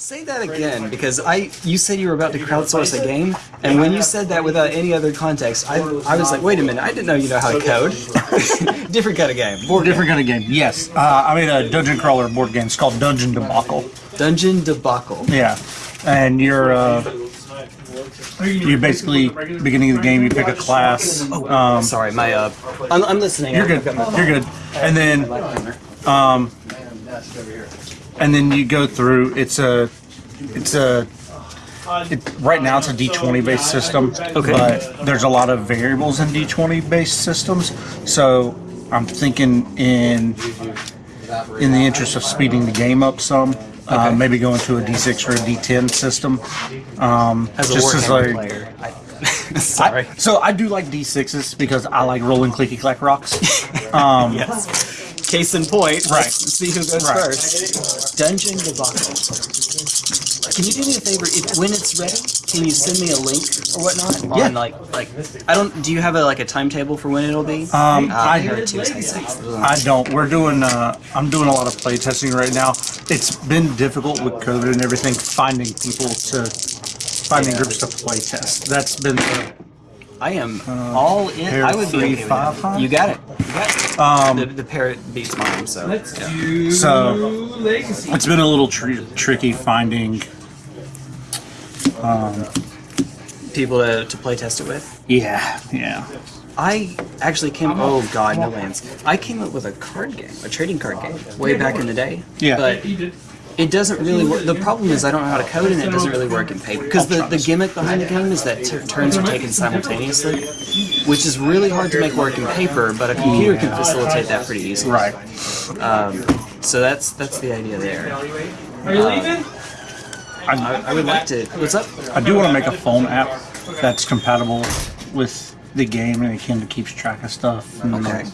Say that again, because I you said you were about to crowdsource a game, and when you said that without any other context, I, I was like, wait a minute, I didn't know you know how to code. Different kind of game. Board Different kind of game. Yes, uh, I made a dungeon crawler board game. It's called Dungeon Debacle. Dungeon debacle. Yeah, and you're uh, you basically beginning of the game. You pick a class. Um, Sorry, my uh, I'm, I'm listening. you're good. You're good. And then um, and then you go through. It's a it's a it, right now it's a D20 based system. Okay. But there's a lot of variables in D20 based systems. So I'm thinking in in the interest of speeding the game up some. Uh, Okay. maybe going to a D6 or a D10 system. Um, As a just as like, player. I, sorry. I- so I do like D6s because I like rolling clicky clack rocks. Um, yes. Case in point. Right. Let's see who goes Right. first. Dungeon debacle. Can you do me a favor? If when it's ready, can you send me a link or whatnot? Yeah. On like like I don't. Do you have a like a timetable for when it'll be? Um, uh, I- heard. Ugh. I don't. We're doing. Uh, I'm doing a lot of play testing right now. It's been difficult with COVID and everything finding people to finding groups to play test. That's been the, I am all in. I would be three, okay with that. You got it. You got it. um, the, the parrot beats mine, so Let's yeah. do So- legacy. it's been a little tr- tricky finding. people to, to play test it with. Yeah, yeah. I actually came. Oh God, no lands. I came up with a card game, a trading card game, way back in the day. Yeah. But He did. It doesn't really work. The problem is I don't know how to code, and it doesn't really work in paper. Because the, the gimmick behind the game is that tur turns are taken simultaneously, which is really hard to make work in paper. But a computer can facilitate that pretty easily. Right. Um, so that's that's the idea there. Are you leaving? I, I would like to. What's up? I do want to make a phone app that's compatible with the game and it kind of keeps track of stuff. and, Okay.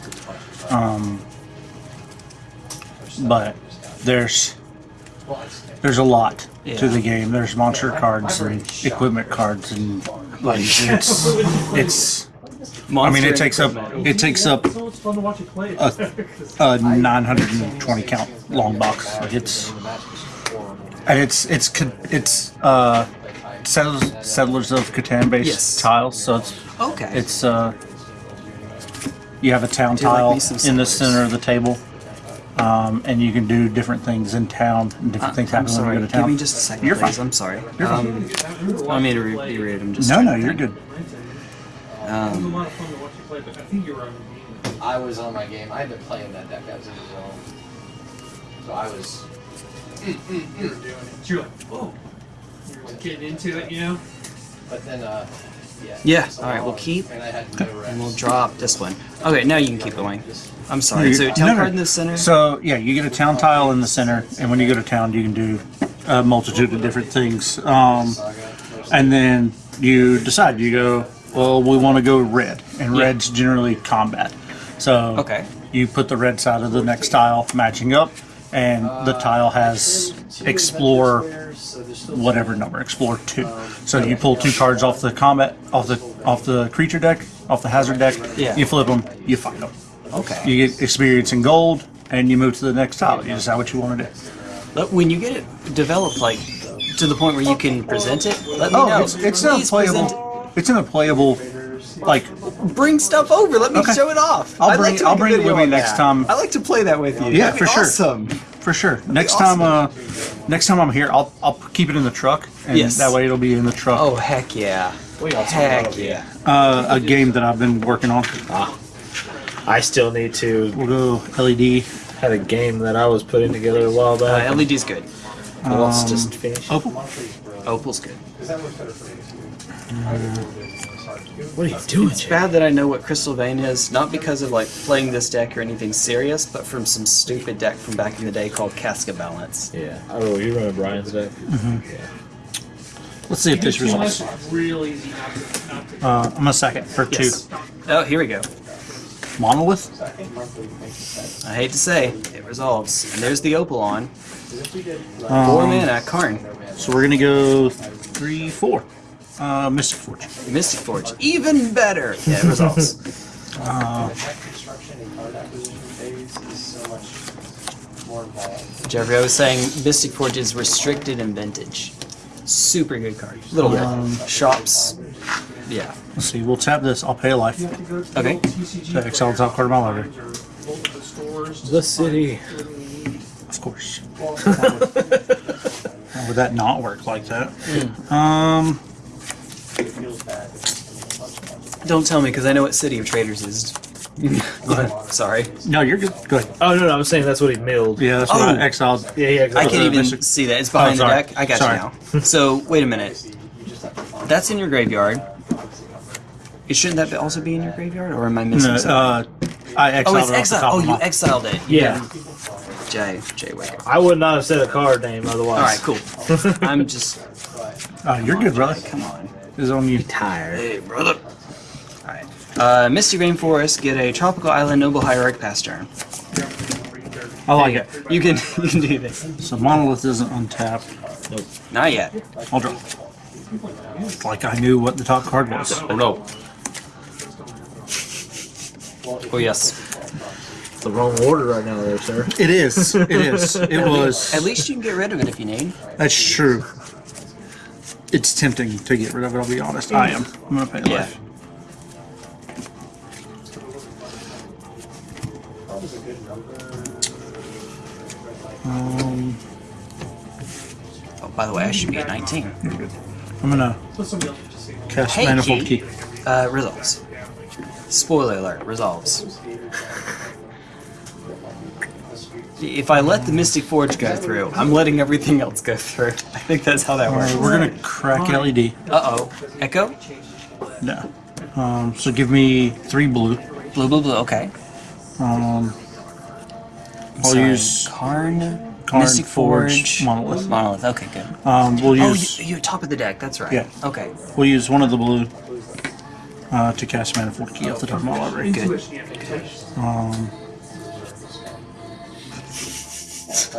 but there's there's a lot Yeah. to the game. There's monster cards and equipment cards and like it's it's. I mean, it takes up it takes up it's fun to watch you play. a, a 920 count long box. Like it's and it's it's it's uh settlers, settlers of Catan based Yes. tiles. So it's Okay. it's uh you have a town Do you like tile in the center of the table. Um, and you can do different things in town, and different things Uh, I'm happen when you go to town. Give me just a second, You're please. fine. I'm sorry. You're fine. um, I mean to re- be rude. I'm just. No, no, you're think. good. It was a lot of fun to watch you play, but I think you were on the game. I was on my game. I had been play in that deck as a zone. So I was. You were doing it. You're like, whoa. You're just getting into it, you know? But then, uh. Yeah. Alright, we'll keep, And I had no rest. And we'll drop this one. Okay, now you can keep going. I'm sorry. So No, town no. card in the center. So yeah, you get a town tile in the center, and when you go to town, you can do a multitude of different things. Um, and then you decide. You go, well, we want to go red, and red's generally combat. So Okay. you put the red side of the next tile matching up, and the tile has explore whatever number, explore two. Um, so you pull two cards off the combat, off the off the creature deck, off the hazard deck. Yeah. You flip them, you find them. Okay. You get experience in gold, and you move to the next tile. You decide what you want to do. But when you get it developed, like to the point where you can present it, let me Oh, know. it's it's in a Please playable. It's in a playable. Like. Bring stuff over. Let me Okay. show it off. I'll I'd bring- like to I'll bring it video with me next that. time. I like to play that with you. Yeah, That'd for be sure. Awesome. For sure. Next awesome. time, uh, next time I'm here, I'll I'll keep it in the truck, and Yes. that way it'll be in the truck. Oh heck yeah. Heck yeah. Uh, a game that I've been working on. Ah, I still need to. We'll go LED. Had a game that I was putting together a while Uh, back. LED's good. Let's just finish. Opal. Opal's good. What are you doing? It's bad that I know what Crystal Vein is, not because of like playing this deck or anything serious, but from some stupid deck from back in the day called Casca Balance. Yeah. Oh, you running Brian's deck? Mm -hmm. Yeah. Let's see if this Two less, results. it's real easy not to, not to. Uh, I'm a second for Yes. Oh, here we go. Monolith. I hate to say, it resolves. And there's the Opal on. Four Um, mana, Karn. so we're gonna go three, four. Uh, Mystic Forge. Mystic Forge. Even better! Yeah, results. resolves. Deck construction and card acquisition phase is so much more Jeffrey, I was saying Mystic Forge is restricted in vintage. Super good card. Little bit. Um, Shops. Yeah. Let's see. We'll tap this. I'll pay a life. Okay. So exile the top card of my library. The city. Of course. Would that not work like that? Um, Don't tell me because I know what City of Traders is. Sorry. no, you're good. Go ahead. Oh no, no, I was saying that's what he milled. Yeah, that's what Oh. I exiled. yeah, yeah. I can't even Mystic- see that. It's behind Oh, the sorry. deck. I got Sorry. you now. So wait a minute. That's in your graveyard. It Shouldn't that be- also be in your graveyard, or am I missing No, something? uh, I exiled oh, it's it off the exiled. top Oh, of you my- exiled it. Yeah. Jay. Jay Wicker. I would not have said a card name otherwise. All right, cool. I'm just. Oh, you're good, brother. Come on. It's on you. Tired. Hey, brother. Alright. Uh, Misty Rainforest, get a Tropical Island Noble Hierarch pass turn. I like it. You can you can do this. So monolith isn't untapped. Nope. Not yet. I'll draw. Like I knew what the top card was. Oh no. Oh yes. The wrong order right now, there, sir. It is. It is. It was. At least you can get rid of it if you need. That's true. It's tempting to get rid of it. I'll be honest. I am. I'm gonna pay a Yeah. life. Um, Oh, by the way, I should be at 19. you're good. I'm gonna cast Hey, manifold Key. key. Uh, resolves. Spoiler alert, resolves. If I let the Mystic Forge go through, I'm letting everything else go through. I think that's how that works. We're gonna crack LED. Uh oh. Echo? No. Um, so give me three blue. Blue, blue, blue. Okay. Um, I'll Sorry. use Karn, Karn, Mystic Forge, Forge, Monolith. Monolith. Okay, good. um, we'll Oh, use you, you're top of the deck. That's right. Yeah. Okay. we'll use one of the blue uh, to cast manifold key off the top of my library. Good. Um,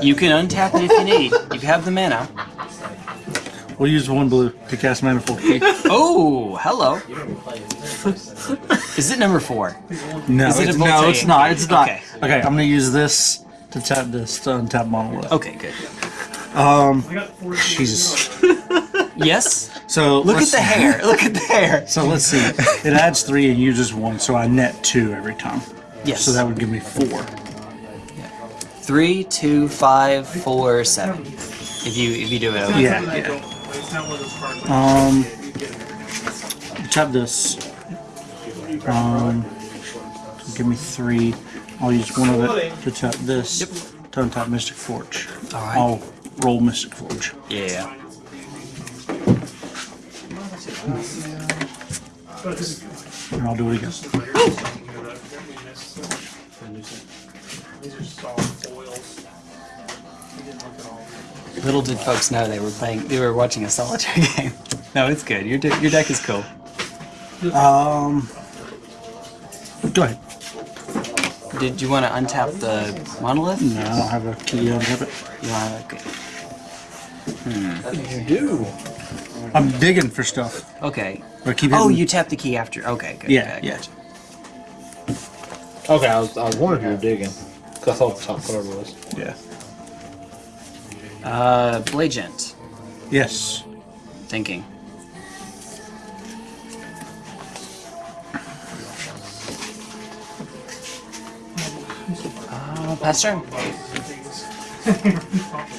You can untap it if you need. You have the mana. we'll use one blue to cast manifold. Oh, hello. Is it number four? No, it it's, no, it's not. It's not. Okay. Okay. I'm gonna use this to tap this to untap monolith. Okay, good. Um, Jesus. Yes. So Look at the hair. Look at the hair. So let's see. It adds three and uses one, so I net two every time. Yes. So that would give me four. Three, two, five, four, seven. If you if you do it over. Yeah, yeah. Um, tap this. Um, give me three. I'll use one of it to tap this. Yep. To untap Mystic Forge. All right. I'll roll Mystic Forge. Yeah. And I'll do it again. Little did folks know they were playing. They were watching a solitaire game. No, it's good. Your de- your deck is cool. Um, go ahead. Did you want to untap the monolith? No, I don't have a key to untap it. You want to? You do. I'm digging for stuff. Okay. But keep Oh, hitting- you tap the key after. Okay, good. Yeah, good, yeah. gotcha. Okay, I was, I was wondering if you were digging. Cause I thought the top card was. Yeah. Uh, Blagent. Yes. Thinking. Uh, pass turn.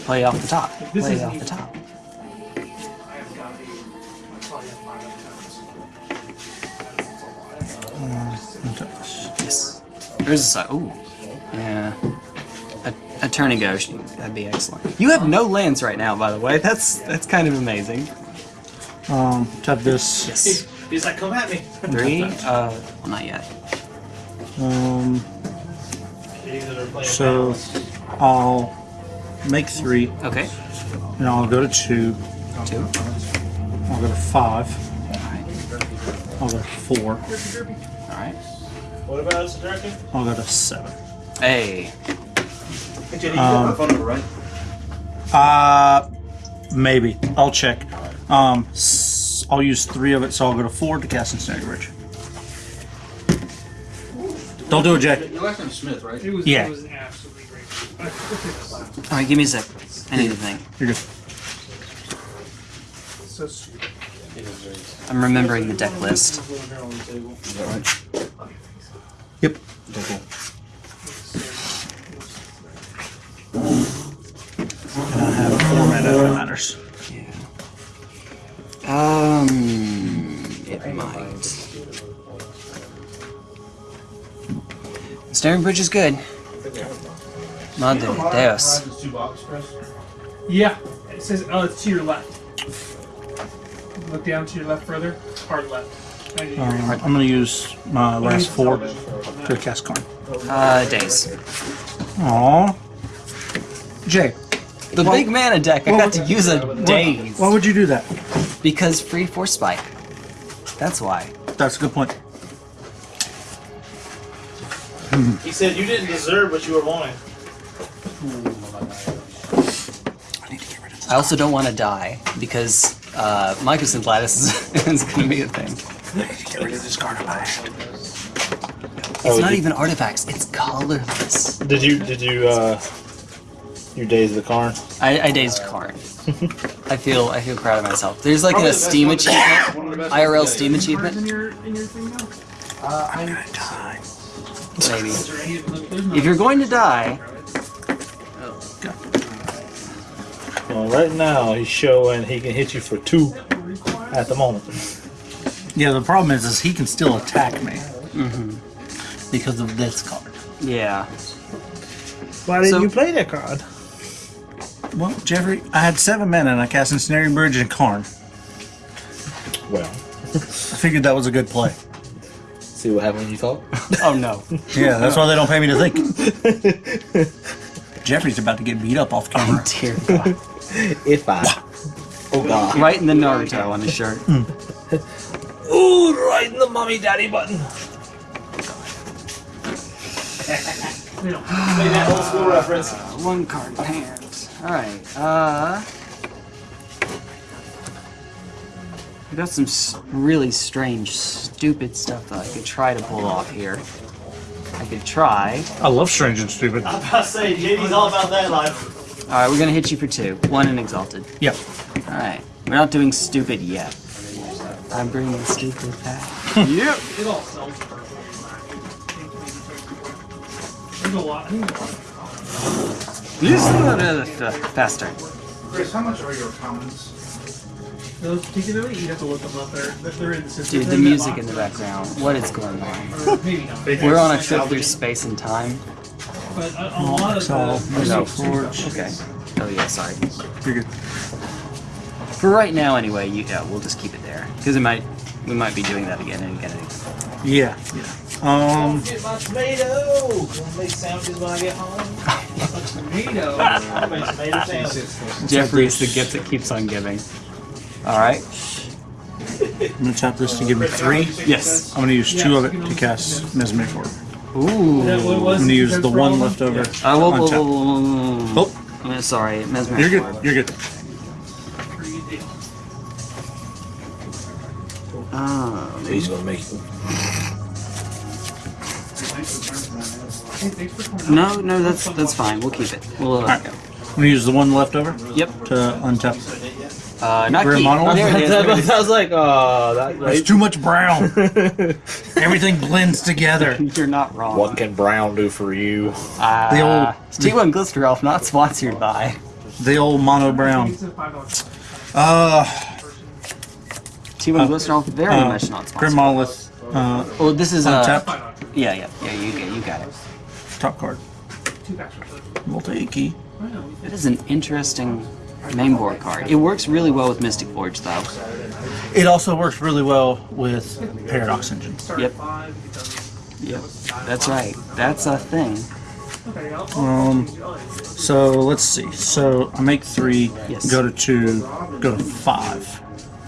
Play off the top. Play off the top. Untap. Yes. There's a side. Ooh. Yeah. A, a go. That'd be excellent. You have no lands right now, by the way. That's that's kind of amazing. Um, tap this. Yes. He's like, come at me. Three. Uh, well, not yet. Um, so I'll make three, Okay. and I'll go to two. Two. I'll go to five. All right. I'll go to four. All right. What about us, Draken? I'll go to seven. Hey. Hey, Jenny, you got my phone number, right? Uh, maybe. I'll check. Um, s- I'll use three of it, so I'll go to four to cast Ensnaring Bridge. Don't do it, Jay. Your last name's Smith, right? It was, Yeah. it was an absolutely great All right, give me a sec. I need to think. You're good. I'm remembering the deck list. Is that right? Yep. And Staring Bridge is good. Madre de Deus. Yeah. It says, oh, it's to your left. Look down to your left further. Hard left. Right. Um, I'm going to use my last four to cast Karn. Uh, Daze. Aww. Jay, The big man mana deck, I got to use a Daze. why would you do that? Because free force spike. That's why. That's a good point. He said you didn't deserve what you were wanting. I need to get rid of this. I also don't want to die because uh, Mycosynth Lattice is, is going to be a thing. I need to get rid of this card if I had. It's Oh, not you- even artifacts. It's colorless. Did you did you uh your Daze the Karn? I, I dazed Karn. I feel I feel proud of myself. There's like a Steam achievement, IRL Steam achievement, in your, in your thing now? I'm gonna die. Maybe. Is there any- look, there's no- If you're going to die, Well, right now he's showing he can hit you for two at the moment. Yeah, the problem is, is he can still attack me mm -hmm. because of this card. yeah. Why didn't So- you play that card? Well, Jeffrey, I had seven men and I cast Ensnaring Bridge and Karn. Well, I figured that was a good play. See what happens when you talk? Oh no. Yeah, that's why they don't pay me to think. Jeffrey's about to get beat up off camera. Dear God. if I. Oh God. Right in the Naruto on his shirt. Ooh, right in the mommy daddy button. we don't. Play that old school reference. One card in hand. Alright, uh. I got some really strange, stupid stuff that I could try to pull off here. I could try. I love Strange and Stupid. I'm about to say, JD's all about that life. Alright, we're gonna hit you for two. One in Exalted. Yep. Alright, we're not doing stupid yet. I'm bringing stupid back. yep. It all sells for There's a lot. I think a. Use the uh, faster. Chris, how much are your commons? Those particularly, you have to look them up. They're, they're in the system. Dude, the music in the background. What is going on? Or maybe not. We're on a trip through space and time. But a, a lot of the, No. Okay. Oh yeah, sorry. You're good. For right now, anyway, you, yeah, we'll just keep it there because it might we might be doing that again and again. And again. Yeah, yeah. Um, Get my tomato. Gonna make sandwiches when I get home. tomato. Make tomato sandwiches. Jeffrey is the gift that keeps on giving. All right. I'm gonna tap this to give me three. Yes. I'm gonna use two of it to cast Mesmeric Orb. Ooh. That what it I'm gonna use the one of them? left over. Uh, whoa, whoa. Oh, I'm sorry, mesmeric. you're orb. good. You're good. Pretty good deal. Um, He's gonna make Hey, thanks for coming no, no, that's that's fine. We'll keep it. We'll let Alright. it go. I'm gonna use the one left over Yep. to untap. Uh, not We're There it is. There it is. I was like, oh, that There's too much brown. Everything blends together. You're not wrong. What can Brown do for you? Uh, The old- T1 Glister Elf, not sponsored by. The old mono brown. It's a five dollars. Uh, T1 Glister Elf, very uh, much not Grim sponsored. Monolith. Uh, Oh, this is uh, untap. Five yeah, yeah, yeah. You get, you got it. Top card. Two packs worth. Multi key. I. That is an interesting main board card. It works really well with Mystic Forge, though. It also works really well with Paradox Engine. Yep. at five. it does- Yep, that's right. That's a thing. Um, So let's see. So I make three. Yes. Go to two. Go to five.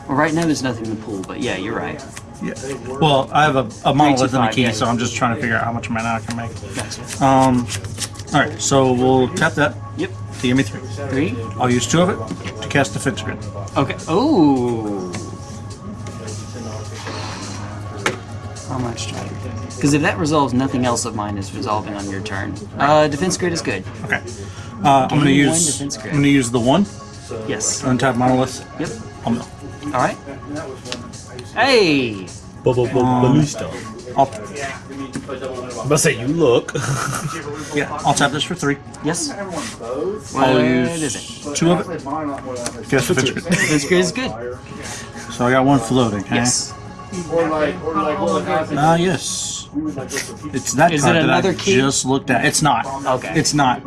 Well, right now there's nothing in the pool, but yeah, you're right. Yeah. Well, I have a, a monolith and a key, yeah. so I'm just trying to figure out how much mana I can make. Gotcha. Um. All right. So we'll tap that Yep. to give me three. Three. I'll use two of it to cast the Defense Grid. Okay. Oh. How much do I? Because if that resolves, nothing else of mine is resolving on your turn. Uh, defense grid is good. Okay. Uh, I'm gonna Gain one use. defense I'm gonna use the one. Yes. Untap monolith. Yep. I'll mill. All right. Hey. Ballista. I'll, I'm about to say you look. yeah. I'll tap this for three. Yes. I'll What use is it? two of it. Guess defense grid. Defense grid is good. So I got one floating. huh? Yes. Or like, or like, what happens? Ah, yes. It's that Is card it that another I key? just looked at. It's not. Okay. It's not.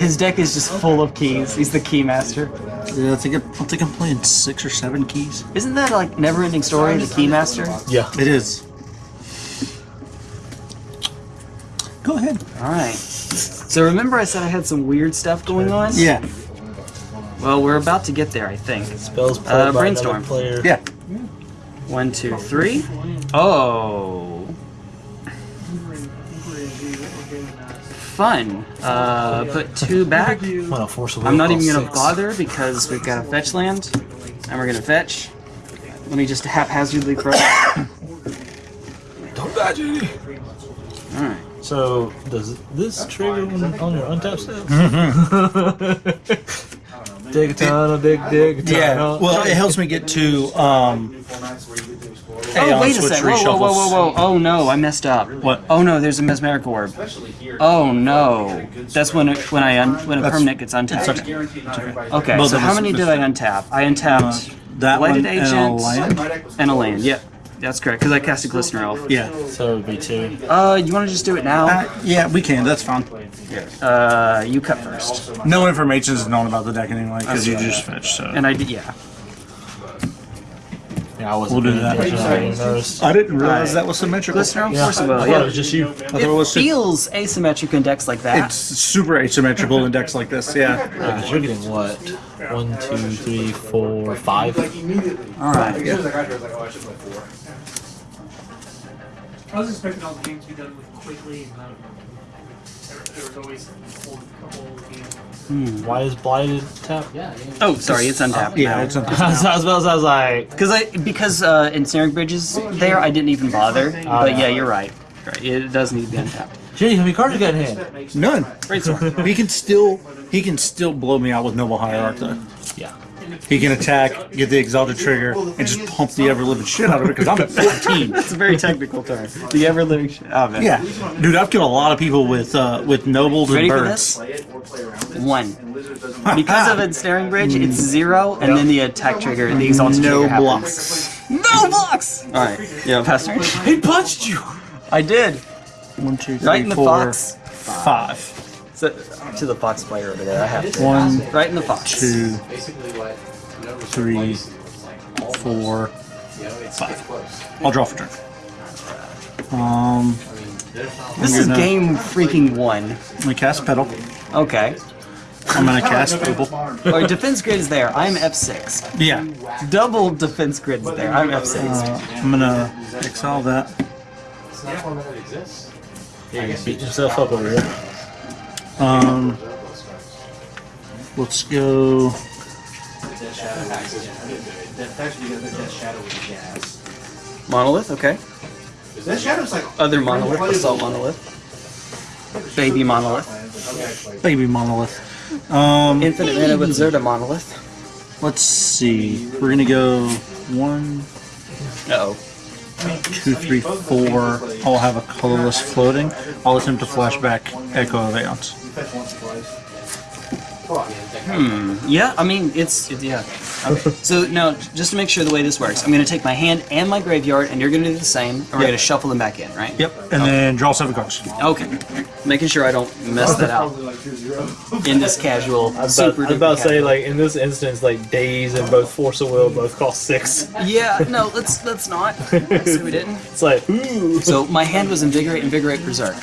His deck is just full of keys. He's the key master. Yeah, I think I, I think I'm playing six or seven keys. Isn't that like never-ending story? The key master. yeah. It is. Go ahead. All right. So remember, I said I had some weird stuff going on. Yeah. Well, we're about to get there, I think. Spells played Uh, by brainstorm. another player. Yeah. One, two, three. Oh. Fun. Uh, put two back. Well, force of I'm not even gonna bother because we've got a fetch land, and we're gonna fetch. Let me just haphazardly throw. it. Don't die, Judy. All right. So does this trigger when on your untapped steps? dig a tunnel, dig, dig a Yeah. Well, it helps me get to um. Oh, Aeon wait a switch sec. Whoa, whoa, whoa, whoa, whoa. Oh no, I messed up. What? Oh no, there's a mesmeric orb. Oh no. That's when it, when I un, when a That's- permanent gets untapped. okay. Okay, Both so how many did I untap? I untapped That Blighted one and a Agent land. and a land. Yep, that's correct. Because I cast a Glistener Elf. Yeah. So it would be two. Uh, you want to just do it now? Uh, yeah, we can. That's fine. Uh, you cut first. No information is known about the deck anyway because you just fetched. So. And I did, yeah. Yeah, I wasn't We'll do that. I didn't notice. I didn't realize Alright. that was symmetrical. Glistener Elf, Yeah, force of will. I thought Yeah. it was just you. I thought it It was su- feels asymmetric in decks like that. It's super asymmetrical in decks like this. Yeah. Because you're getting what? One, two, three, four, five. All right. As soon as I got here, I was like, oh, I should play four. I was expecting all the games to be done with quickly, and not, there, there was always a whole, a whole game. Why is blighted tap? Yeah. yeah. Oh, sorry, it's untapped. Yeah. It's a, I was, I was, I was like, Because I because uh, ensnaring bridges there, I didn't even bother. But yeah, you're right. Right, It does need to be untapped. Jenny, how many cards you got in hand? none. Brainstorm. He can still he can still blow me out with Noble Hierarch though. Yeah. He can attack, get the exalted trigger, and just pump the ever living shit out of it because I'm at 14. It's a very technical term. The ever living shit. Oh man. Yeah, dude, I've killed a lot of people with uh, with nobles and Ready for birds. this? One. Because of ensnaring bridge, it's zero, and then the attack trigger, the exalted No trigger happens. blocks. No blocks. All right. Yeah, pass turn. He punched you! I did. One, two, three, Right in the four, fox. five. So, to the fox player over there. I have to. One, Right in the fox. two, Basically, what numbers Three, replace is like all four. You know, it's, five. it's close. I'll draw for turn. Um, I mean, there's not. This I'm is gonna- game freaking one. I'm gonna cast Petal. Okay. I'm gonna cast Opal. Or defense grid is there. I'm F6. Yeah, Double defense grid is there. I'm F6. uh, I'm gonna exile that. It's not one that exists. Yeah, he's beating himself up over here. Um, let's go. Death Shadow. Death actually got the Death Shadow with. Monolith. Okay. Death Shadow's like Other monolith. Assault monolith. Baby monolith. Baby monolith. Um, Infinite mana with Zerda monolith. let's see. We're gonna go one, Uh oh. two, three, four. I'll have a colorless floating. I'll attempt to flashback Echo of Eons. Fetch once or twice. Hmm. Yeah. I mean, it's it, yeah. Okay. So now, just to make sure the way this works, I'm going to take my hand and my graveyard, and you're going to do the same. And we're going to shuffle them back in, right? Yep, and then draw seven cards. Okay. Making sure I don't mess that out Probably like two zero. in this casual I was super. about, I was about to say, like, in this instance, like, Daze and both Force of Will both cost six. Yeah. No. Let's let's not. Let's say we didn't. It's like, ooh. So my hand was invigorate, invigorate, preserve.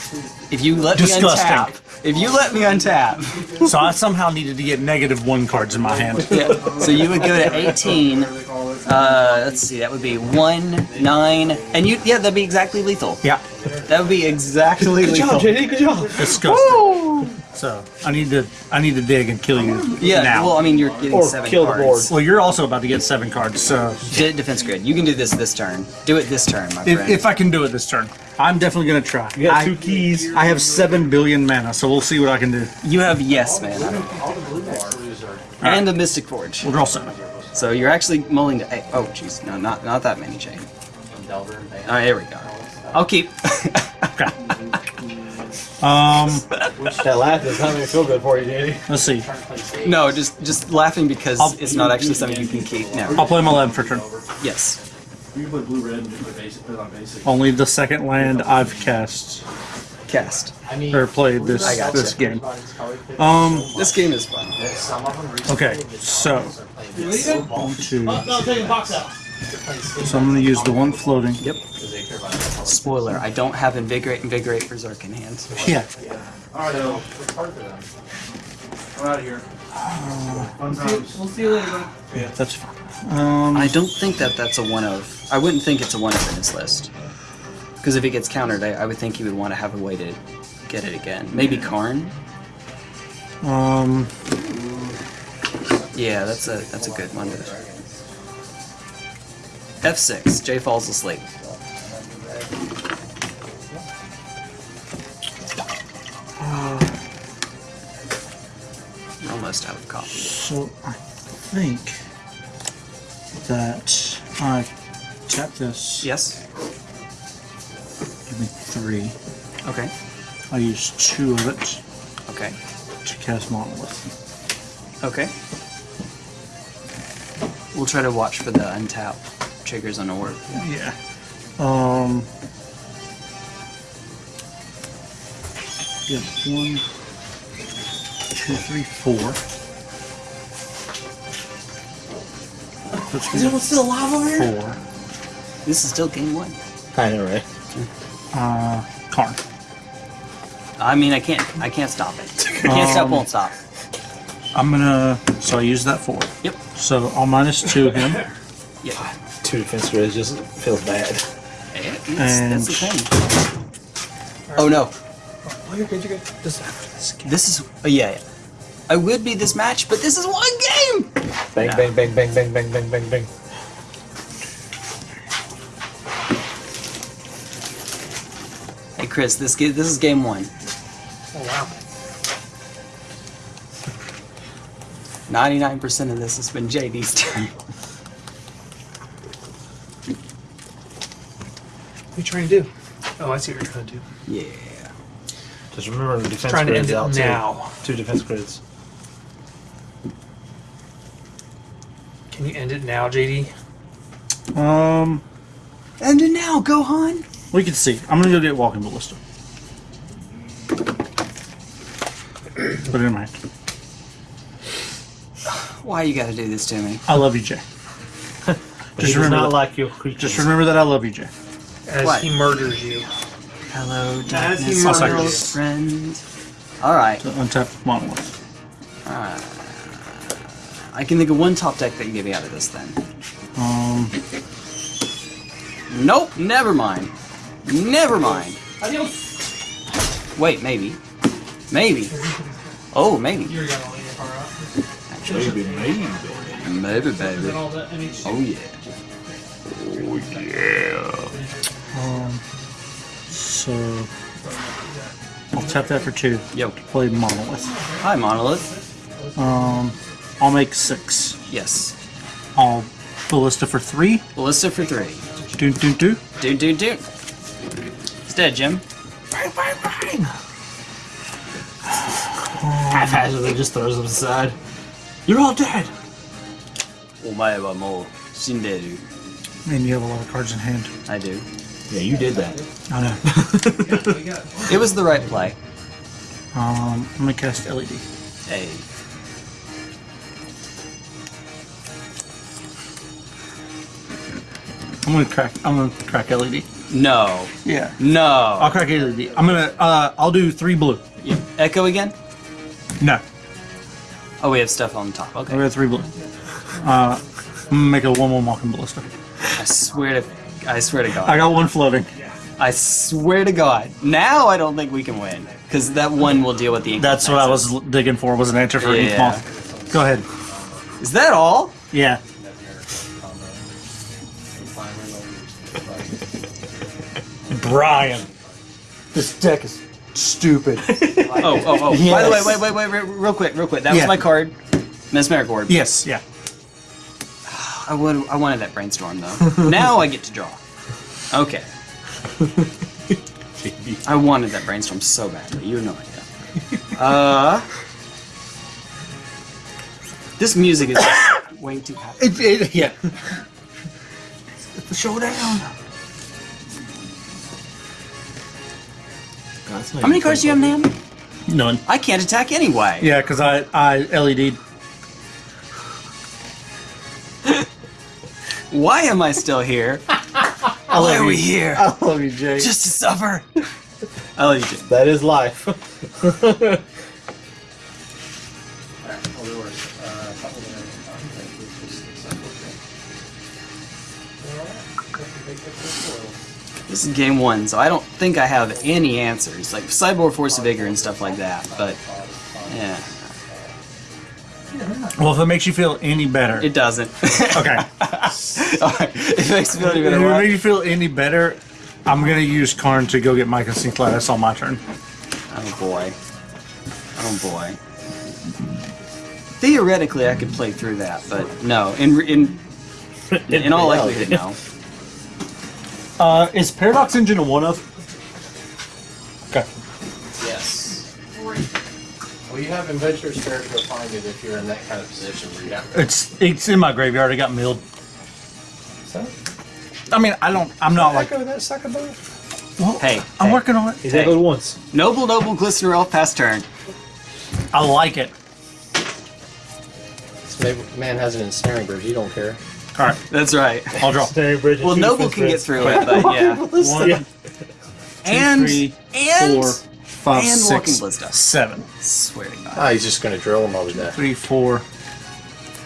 If you let Disgusting. me untap, if you let me untap, So I somehow needed to get negative one cards in my hand. yeah. So you would go to 18. Uh, let's see, that would be one, nine, and you. Yeah, that'd be exactly lethal. Yeah, That would be exactly Good lethal. job, JD, good job. disgusting. So I need to I need to dig and kill you Yeah, now. well, I mean, you're getting Or seven kill the cards. Well, you're also about to get seven cards, so De- defense grid. You can do this this turn. Do it this turn, my if, friend. if I can do it this turn, I'm definitely gonna try. You got I, two keys. I have seven billion mana, so we'll see what I can do. you have yes, man. And the Mystic Forge. We'll draw seven. So you're actually mulling to. Oh, jeez. No, not not that many, Jane. From Delver and Bane. All right, here we go. I'll keep. Okay. Um, That laugh is not gonna feel good for you, Danny. let's see. no, just just laughing because I'll- it's not actually something you can keep. No. I'll play my land for turn. Yes. You can play blue red and put basic, put on basic. Only the second land I've cast Cast. I mean, or played this I gotcha. this game. Um. This game is fun. some of them recently Okay. So playing this one, two. No, take the box out. So I'm gonna use the one floating. Yep. because they care about the Spoiler: I don't have Invigorate, Invigorate, Berserk in hand. Yeah. Alright, so, It's hard for them. I'm out of here. Fun times. We'll see you later. bud. Yeah. That's fine. Um. I don't think that that's a one of. I wouldn't think it's a one of in his list. Because if it gets countered, I, I would think he would want to have a way to get it again. Maybe Karn. Um. Yeah, that's a that's a good one. F6. Jay falls asleep. We're almost out of coffee. So I think that I tap this. Yes. Give me three. Okay. I use two of it Okay. to cast monolith. Okay. We'll try to watch for the untap triggers on orb. Yeah. Um. Yeah. One, two, three, four. That's Is there still alive over here? four. This is still game one. I know, right? Uh, Karn. I mean, I can't. I can't stop it. can't stop. Um, Won't stop. I'm gonna. So I use that four. Yep. So I'll minus two him. Yep. Two defense grids just feels bad. That's, that's the And- thing. Oh no. Oh, you're good, you're good. Just this. This is. Uh, yeah, yeah. I would be this match, but this is one game. Bang, No. bang, bang, bang, bang, bang, bang, bang, bang. Hey Chris, this this is game one. Oh, wow. Ninety-nine percent of this has been JD's turn. are you trying to do? Oh, I see what you're trying to do. Yeah. Just remember the defense Trying to grids end it out now. too. Two defense grids. Can you end it now, JD? Um, And now, Gohan. we can see. I'm gonna go get walking ballista. Put it in my hand. Why you gotta do this to me? I love you, Jay. Just remember, not that, like your creatures. just remember that I love you, Jay. As What? he murders you. Hello, As darkness, he my murders- friend. All right. To untap monolith. I can think of one top deck that can get me out of this. Then. Um, Nope. Never mind. Never mind. Adios. Wait, maybe. Maybe. Oh, maybe. You're gonna leave your car out. Actually, Maybe, maybe. maybe, baby. all that NHC? Oh yeah. Um, so I'll tap that for two. Yo. Play monolith. Hi, Monolith. Um, I'll make six. Yes. I'll ballista for three. Ballista for three. Doon doon doon. Dude, dude, dude. It's dead, Jim. Bang bang bang. Haphazardly just throws them aside. You're all dead. Omae wa mou shinderu. Man, you have a lot of cards in hand. I do. Yeah, you did that. I know. It was the right play. um, I'm gonna cast LED. Hey. I'm gonna crack. I'm gonna crack LED. No. Yeah. No. I'll crack LED. I'm gonna. Uh, I'll do three blue. Yeah. Echo again? No, Oh, we have stuff on top. I Okay. got three blue. Uh, I'm gonna make a one one walking ballista. I swear to, I swear to God. I got one floating. I swear to God. Now I don't think we can win. Because that one will deal with the ink That's what I was digging for. Was an answer for Yeah. ink moth. Go ahead. Is that all? Yeah. Brian, this deck is stupid. Oh, oh, oh. By the way, wait, wait, wait, wait, real quick, real quick. That Yeah. was my card. Mesmeric Orb. yes. Yeah. I, would, I wanted that brainstorm, though. now I get to draw. Okay. I wanted that brainstorm so badly. You have no idea. Uh. This music is way too happy. It, it, yeah. It's the showdown. How many cards do you have, Nam? None. I can't attack anyway. Yeah, because I I E Why am I still here? Why are we here? I love you, Jake. Just to suffer? I love you, Jim. That is life. This is game one, so I don't think I have any answers. Like Cyborg Force of Vigor and stuff like that, but yeah, well, if it makes you feel any better, it doesn't. okay. It makes me feel any better. if it makes you feel any better, I'm gonna use Karn to go get Mike and Sinclair. That's on my turn. Oh boy. Oh boy. Theoretically, I could play through that, but no. In in in all likelihood, no. Uh, is Paradox Engine a one of? Okay. Yes. Well, you have Adventure Spirit to go find it if you're in that kind of position where you have to. It's it's in my graveyard. It got milled. So? I mean, I don't. I'm not like. that sucker bug? Well, Hey, I'm hey. working on it. He's Hey. echoed once. Noble, noble, glistener elf, pass turn. I like it. This man has an ensnaring bridge. You don't care. All right, That's right. I'll draw. Staring bridge. Well, noble can get through it, but yeah. One, Yeah. And three, and four, five, and six, Walking Ballista. seven. swear to God. Ah, he's just gonna drill him all to death. Three, four,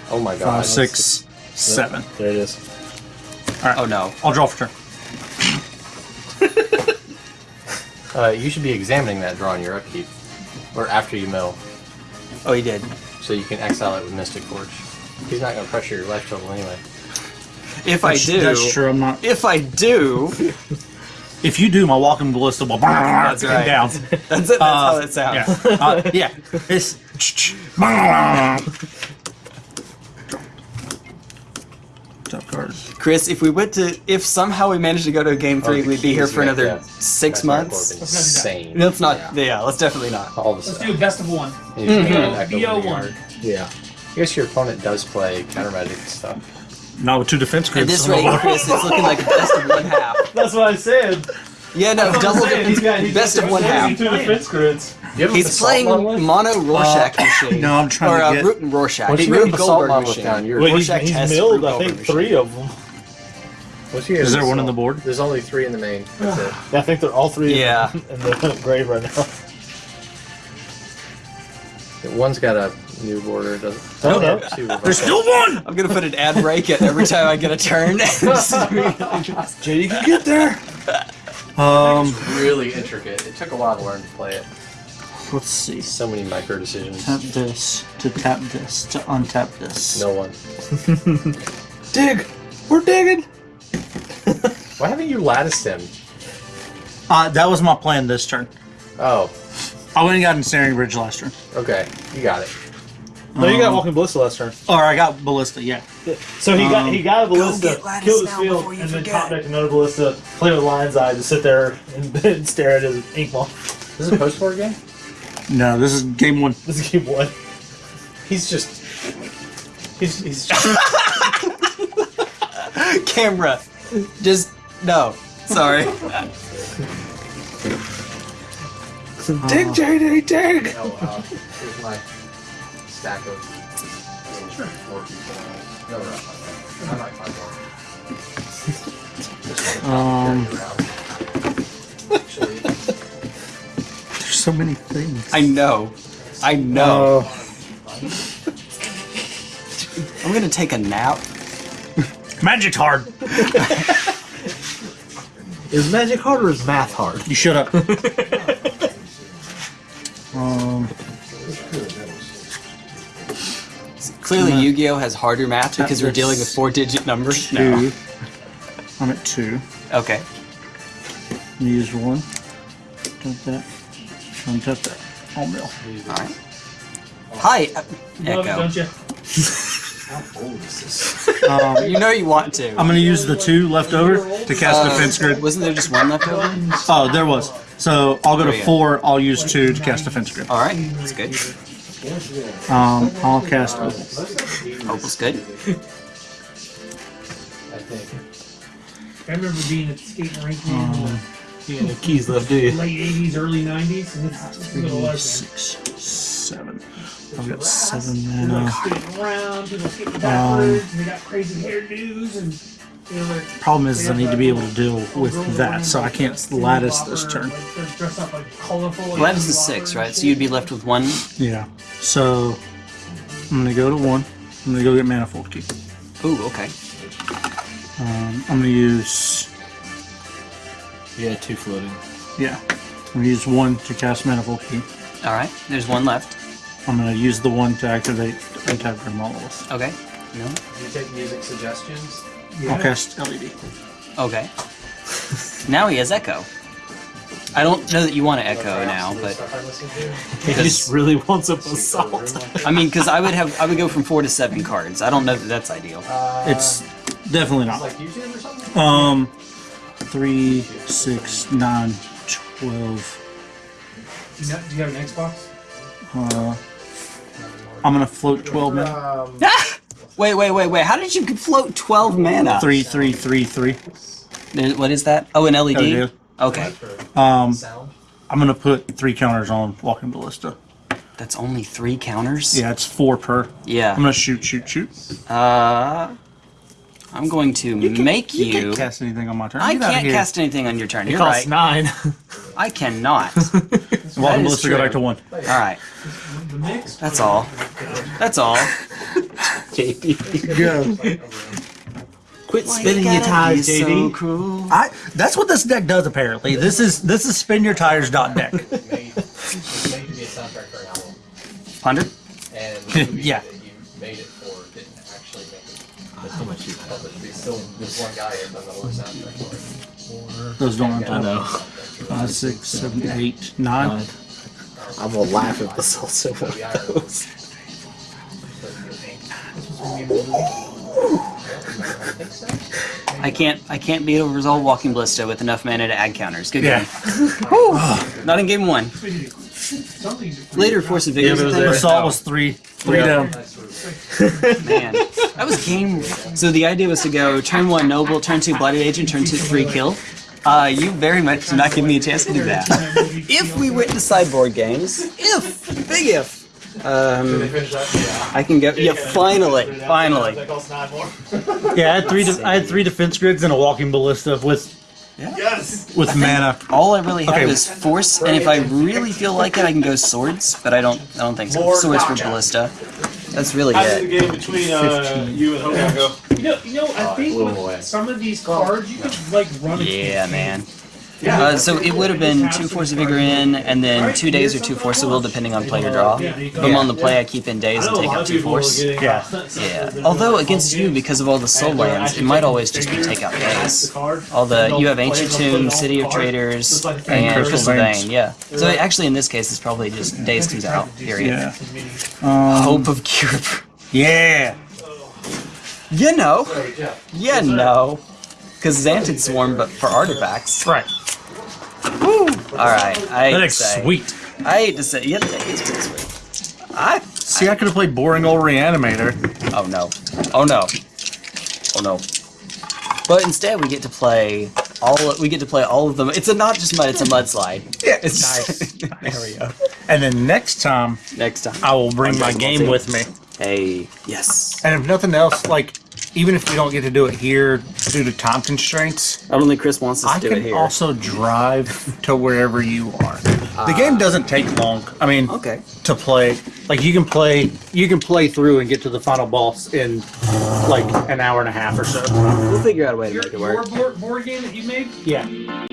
Oh my god. five, six, seven. There it is. All right. Oh no. I'll draw for turn. Uh, you should be examining that draw in your upkeep, or after you mill, Oh, he did. so you can exile it with Mystic Forge. He's not gonna pressure your life total anyway. If I That's- do, That's true. I'm not. if I do, If you do, my walking ballista will That's right. down. that's it. That's how that Yeah. sounds. Uh, yeah. It's. Top card. Chris, if we went to, if somehow we managed to go to game three, Oh, the we'd be here keys for make another that- six That's not months. Insane. Let's not. Yeah. Yeah. let's definitely not. All the Let's stuff. do best of one. You just make it back over the BO1. yard. Yeah. I guess your opponent does play counter magic and stuff. Not with two defense At grids. this rate, Chris, it's looking like a best of one half. That's what I said. Yeah, no, double best of one half. Two defense grids. You have a He's playing mono Rorschach machine. no, I'm trying or to uh, get- Root and Rorschach. What's Root your and basalt Goldberg machine. down? Your Wait, he's, Rorschach he's has milled, I think, Goldberg three of them. What's your Is there one on the board? There's only three in the main. That's it. I think they're all three Yeah. in the grave right now. One's got a new border. Doesn't. Oh, no. Two reversal. There's still one. I'm gonna put an ad break at every time I get a turn. Jay, you can get there. Um, really intricate. It took a while to learn to play it. let's see. So many micro decisions. Tap this to tap this to untap this. No one. Dig. We're digging. Why haven't you latticed him? Uh, that was my plan this turn. Oh, I went and got Ensnaring Bridge last turn. okay. You got it. No, you got walking ballista last turn. Or I got Ballista, yeah. So he got Um, he got a ballista, get killed his now field, before you and then forget. top decked another ballista, play with Lion's Eye, to sit there and, and stare at his ink ball. This is a post war game. No, this is game one. This is game one. He's just. He's, he's Camera, just no. Sorry. dig, JD, dig. Oh, uh, here's my stack of. Four people. No, no, I might find one. Um, there's so many things. I know. I know. I'm gonna take a nap. Magic's hard. Is magic hard or is math hard? You shut up. clearly Yu-Gi-Oh has harder math because we're dealing with four-digit numbers. Two. I'm at two. Okay. Use one. Dump that. Untap that. All mill. All right. Hi, uh, Love it, Echo. don't you? How old is this? Um, You know you want to. I'm gonna use the two left over to cast Uh, defense grid. Wasn't there just one left over? Oh, there was. So I'll go Oh, to yeah. four. I'll use two to cast defense grid. All right, that's good. Um, I'll cast. Opal. Opal's good. I think. I remember being at the skating rink in Um, You got no keys left, do the you? late 80s, early 90s, and this is what it six, seven. I've got seven People mana. like skating around, people skating backwards, and they got crazy hairdos, and you know, they're Problem is, I need to be able to deal with that, so I can't lattice this turn. Like, they're dressed up like colorful. Lattice is six, right? So you'd be left with one. Yeah. So I'm gonna go to one. I'm gonna go get manifold key. Ooh, okay. Um, I'm gonna use Yeah, two floating. yeah. I'm gonna use one to cast manifold key. All right. There's one left. I'm gonna use the one to activate attack from monolith. Okay. No. Do you take music suggestions? I'll cast LED. Okay. now he has Echo. I don't know that you want to Echo now, but I? He just really wants a basalt. I mean, because I would have, I would go from four to seven cards. I don't know that that's ideal. Uh, It's definitely not. like YouTube or something? Um, three, six, nine, twelve. Do you, not, do you have an Xbox? Uh, I'm gonna float twelve mana. Um, Wait, wait, wait, wait. How did you float 12 mana? Three, three, three, three. There- What is that? Oh, an LED? LED. Okay. Um. I'm gonna put three counters on walking ballista. That's only three counters? Yeah, it's four per. Yeah. I'm gonna shoot, shoot, shoot. Uh, I'm going to make You you. can't cast anything on my turn. I Get can't here. cast anything on your turn. It You're costs right. nine. I cannot. Walking That is ballista go back to one. All right. That's all. That's all. JD. Go. Quit Why spinning you your tires, be so JD. cruel? I. That's what this deck does apparently. This is this is spin your tires dot deck. Made, it's made to be a soundtrack for an album. Hundred. And the movie Yeah. that you made it for didn't actually make it. That's how much you But there's still this one guy has done the whole soundtrack for it. Those don't I untie. know. Five, six, seven, eight, nine. I'm gonna laugh if this also one I can't. I can't beat over Resolve Walking Ballista with enough mana to add counters. Good Yeah. game. Not in game one. Later, Force of Yeah, Vigor. but it was. Assault was three, three Yeah. down. Man, that was game. So the idea was to go turn one Noble, turn two Blooded Agent, turn two three Kill. Uh, you very much did not give me a chance to do that. If we went to sideboard games, if big if, um, I can go. Yeah, finally, finally. Yeah, I had three. De- I had three defense grids and a walking ballista with Yes! with mana. All I really have Okay. is force, and if I really feel like it, I can go swords. But I don't. I don't think so. More Swords for ballista. That's really How did the game between uh, you and Hogan go? You know, you know. I think with some of these cards, you could like run. a Yeah, campaign. Man. Uh, so it would have been two Force of Vigor in, and then two Daze or two Force of Will, depending on play or draw. If I'm on the play, I keep in Daze and take out two Force. Yeah. Yeah. Although against you, because of all the Sol lands, it might always just be take out Daze. All the you have Ancient Tomb, City of Traitors, and Crystal Crystal Vein. Yeah. So actually, in this case, it's probably just Daze comes out. Period. Yeah. Um, Hope of cure. yeah. You know. You know. Because Xantid Swarm, but for artifacts. Right. Woo! Alright, I hate That to say. sweet. I hate to say. Yeah, that is pretty sweet. I. See, I could have played boring old reanimator. Oh no. Oh no. Oh no. But instead, we get to play all. We get to play all of them. It's a not just mud. It's a mudslide. Yeah. It's Nice. there we go. And then next time, Next time. I will bring my game with me. Hey. Yes. And if nothing else, like even if we don't get to do it here due to time constraints, I don't think Chris wants us I to do it can here. also drive to wherever you are. The game ah. doesn't take long. I mean, Okay. to play. Like you can play, you can play through and get to the final boss in like an hour and a half or so. We'll figure out a way to Your, make it your work. board, board game that you made, Yeah.